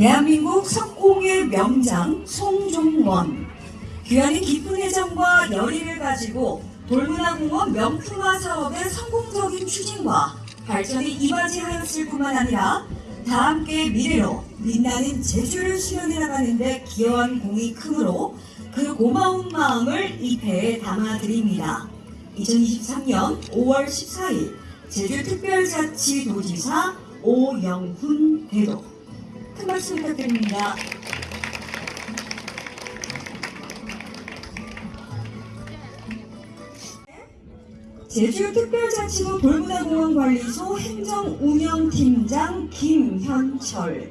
대한민국 석공의 명장 송종원 귀하는 깊은 애정과 열의를 가지고 돌문화공원 명품화 사업의 성공적인 추진과 발전이 이바지하였을 뿐만 아니라 다 함께 미래로 빛나는 제주를 수련해 나가는데 기여한 공이 크므로 그 고마운 마음을 이 배에 담아드립니다. 2023년 5월 14일 제주특별자치도지사 오영훈 대도 큰 박수 부탁드립니다. 제주특별자치구 돌문화공원관리소 행정운영팀장 김현철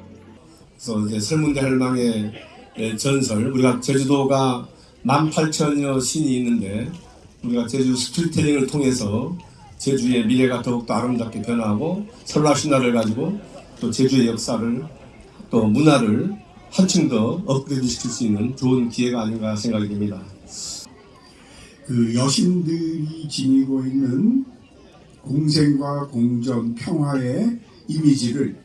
그래서 이제 설문대 할망의 예, 전설 우리가 제주도가 18,000여 신이 있는데 우리가 제주 스토리텔링을 통해서 제주의 미래가 더욱더 아름답게 변화하고 설날 신화를 가지고 또 제주의 역사를 또 문화를 한층 더 업그레이드 시킬 수 있는 좋은 기회가 아닌가 생각이 됩니다. 그 여신들이 지니고 있는 공생과 공정, 평화의 이미지를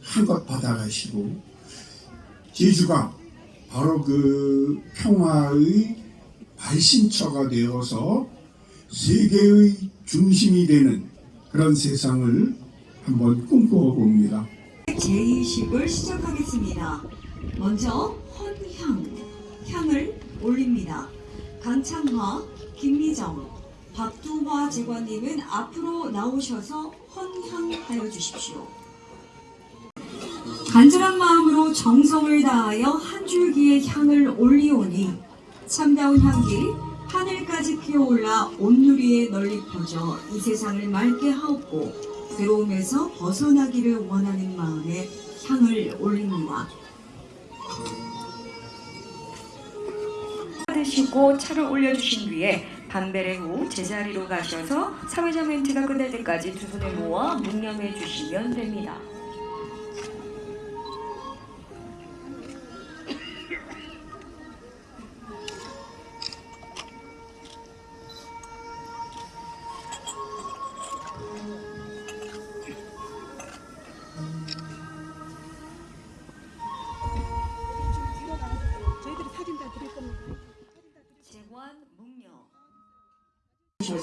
한껏 받아가시고 제주가 바로 그 평화의 발신처가 되어서 세계의 중심이 되는 그런 세상을 한번 꿈꾸어 봅니다. 제2식을 시작하겠습니다. 먼저 헌향, 향을 올립니다. 강창화, 김미정, 박두화 제관님은 앞으로 나오셔서 헌향하여 주십시오. 간절한 마음으로 정성을 다하여 한 줄기의 향을 올리오니 참다운 향기 하늘까지 피어올라 온누리에 널리 퍼져 이 세상을 맑게 하옵고 괴로움에서 벗어나기를 원하는 마음에 향을 올립니다. 드시고 차를 올려주신 뒤에 반배례 후 제자리로 가셔서 사회자 멘트가 끝날 때까지 두 손을 모아 묵념해 주시면 됩니다.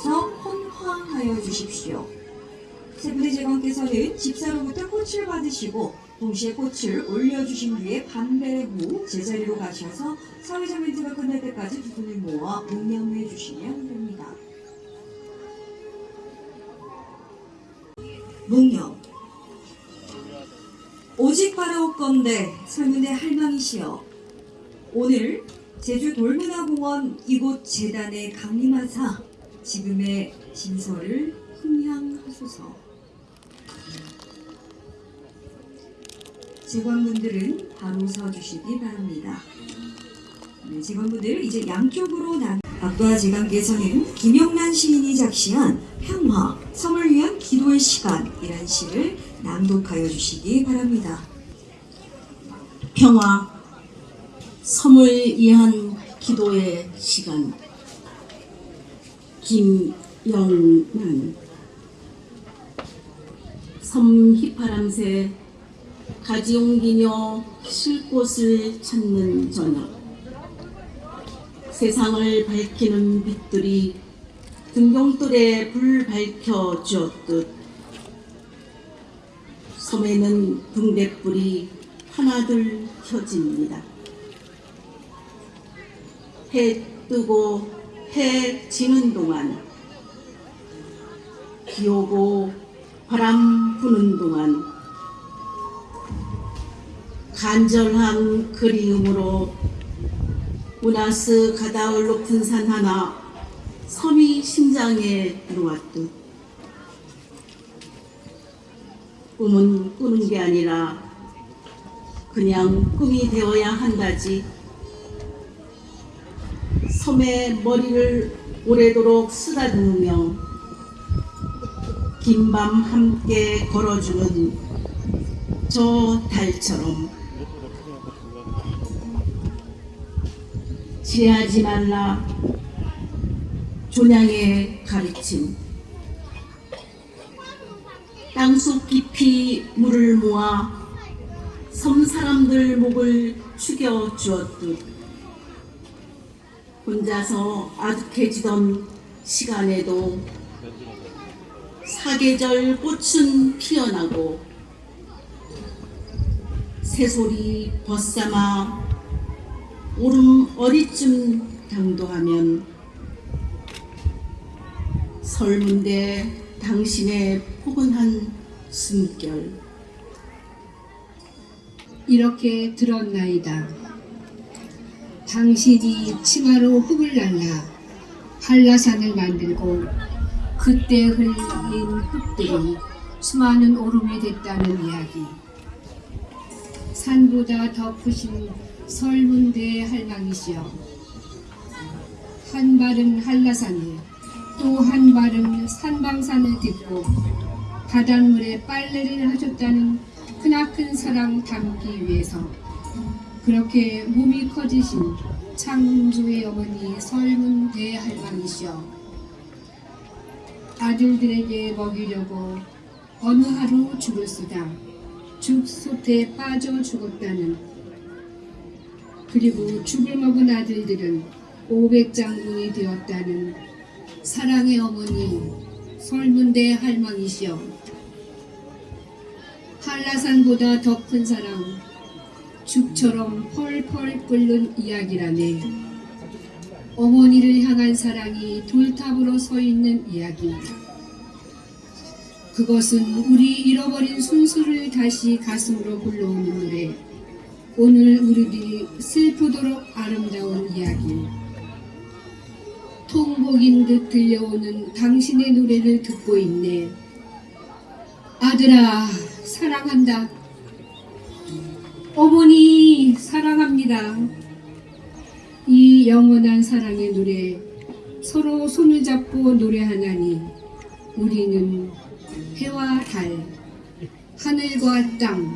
하셔서 헌화하여 주십시오. 세 분의 재관께서는 집사로부터 꽃을 받으시고 동시에 꽃을 올려주신 뒤에 반배 후 제자리로 가셔서 사회자 멘트가 끝날 때까지 두 분을 모아 묵념해 주시면 됩니다. 묵념 오직 바라옵건대 설문의 할망이시여 오늘 제주 돌문화공원 이곳 재단에 강림하사 지금의 진서를 흥향하소서. 재관분들은 바로 서주시기 바랍니다. 네, 재관분들 이제 양쪽으로 나. 박도하 재관께서는 김영란 시인이 작시한 평화, 섬을 위한 기도의 시간이란 시를 낭독하여 주시기 바랍니다. 평화, 섬을 위한 기도의 시간. 김영란 섬 휘파람새 가지용기녀 쉴 곳을 찾는 저녁 세상을 밝히는 빛들이 등용돌에 불 밝혀 주었듯 섬에는 등대불이 하나둘 켜집니다. 해 뜨고 해 지는 동안 비 오고 바람 부는 동안 간절한 그리움으로 우나스 가다울 높은 산 하나 심장에 들어왔듯. 꿈은 꾸는 게 아니라 그냥 꿈이 되어야 한다지 섬에 머리를 오래도록 쓰다듬으며 긴 밤 함께 걸어주는 저 달처럼. 지혜하지 말라. 조냥의 가르침. 땅속 깊이 물을 모아 섬 사람들 목을 축여 주었듯 혼자서 아득해지던 시간에도 사계절 꽃은 피어나고 새소리 벗삼아 오름 어디쯤 당도하면 설문대 당신의 포근한 숨결 이렇게 들었나이다. 당신이 치마로 흙을 날라 한라산을 만들고 그때 흘린 흙들이 수많은 오름이 됐다는 이야기. 산보다 더 크신 설문대 할망이시여. 한 발은 한라산을 또 한 발은 산방산을 딛고 바닷물에 빨래를 하셨다는 크나큰 사랑 담기 위해서 그렇게 몸이 커지신 창조의 어머니 설문 대할망이시여 아들들에게 먹이려고 어느 하루 죽을 수다 죽솥에 빠져 죽었다는. 그리고 죽을 먹은 아들들은 500장군이 되었다는 사랑의 어머니 설문대 할망이시여 한라산보다 더 큰 사랑 죽처럼 펄펄 끓는 이야기라네. 어머니를 향한 사랑이 돌탑으로 서 있는 이야기. 그것은 우리 잃어버린 순수를 다시 가슴으로 불러오는 노래. 오늘 우리들이 슬프도록 아름다운 이야기. 통곡인 듯 들려오는 당신의 노래를 듣고 있네. 아들아 사랑한다 어머니 사랑합니다 이 영원한 사랑의 노래 서로 손을 잡고 노래하나니 우리는 해와 달 하늘과 땅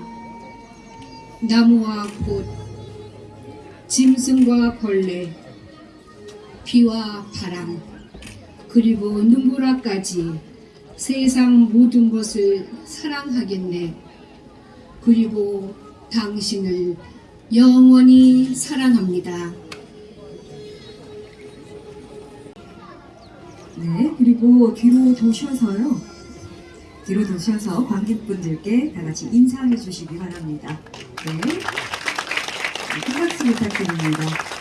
나무와 꽃 짐승과 벌레 비와 바람 그리고 눈보라까지 세상 모든 것을 사랑하겠네. 그리고 당신을 영원히 사랑합니다. 네, 그리고 뒤로 도셔서요. 뒤로 도셔서 관객분들께 다 같이 인사해 주시기 바랍니다. 네. 네, 큰 박수 부탁드립니다.